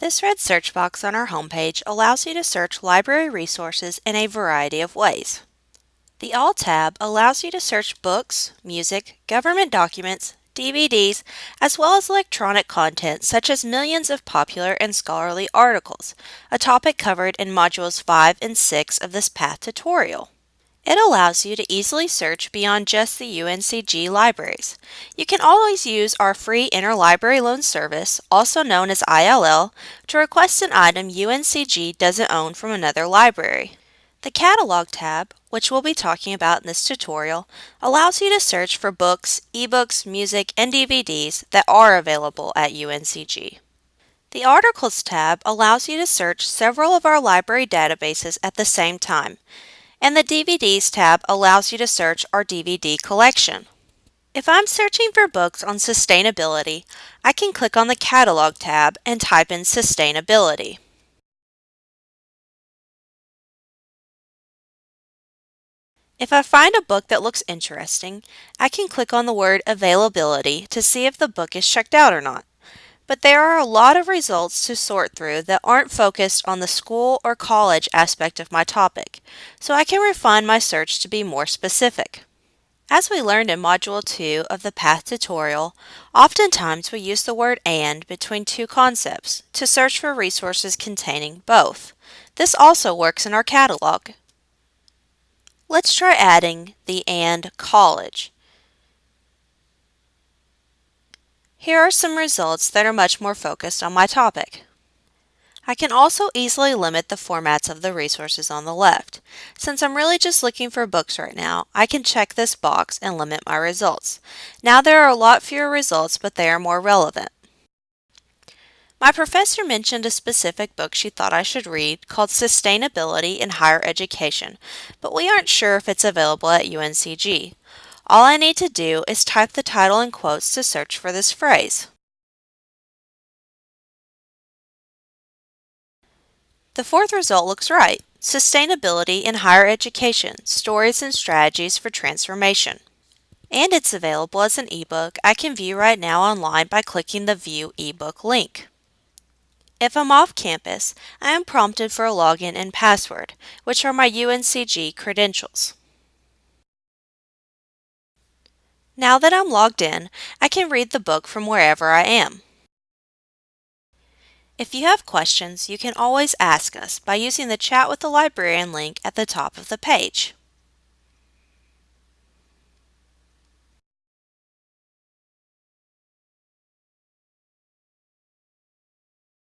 This red search box on our homepage allows you to search library resources in a variety of ways. The All tab allows you to search books, music, government documents, DVDs, as well as electronic content such as millions of popular and scholarly articles, a topic covered in Modules 5 and 6 of this PATH tutorial. It allows you to easily search beyond just the UNCG libraries. You can always use our free Interlibrary Loan Service, also known as ILL, to request an item UNCG doesn't own from another library. The Catalog tab, which we'll be talking about in this tutorial, allows you to search for books, ebooks, music, and DVDs that are available at UNCG. The Articles tab allows you to search several of our library databases at the same time, and the DVDs tab allows you to search our DVD collection. If I'm searching for books on sustainability, I can click on the Catalog tab and type in Sustainability. If I find a book that looks interesting, I can click on the word Availability to see if the book is checked out or not but there are a lot of results to sort through that aren't focused on the school or college aspect of my topic, so I can refine my search to be more specific. As we learned in Module 2 of the PATH tutorial, oftentimes we use the word AND between two concepts to search for resources containing both. This also works in our catalog. Let's try adding the AND college. Here are some results that are much more focused on my topic. I can also easily limit the formats of the resources on the left. Since I'm really just looking for books right now, I can check this box and limit my results. Now there are a lot fewer results, but they are more relevant. My professor mentioned a specific book she thought I should read called Sustainability in Higher Education, but we aren't sure if it's available at UNCG. All I need to do is type the title in quotes to search for this phrase. The fourth result looks right. Sustainability in Higher Education, Stories and Strategies for Transformation. And it's available as an ebook I can view right now online by clicking the View ebook link. If I'm off campus, I am prompted for a login and password, which are my UNCG credentials. Now that I'm logged in, I can read the book from wherever I am. If you have questions, you can always ask us by using the Chat with the Librarian link at the top of the page.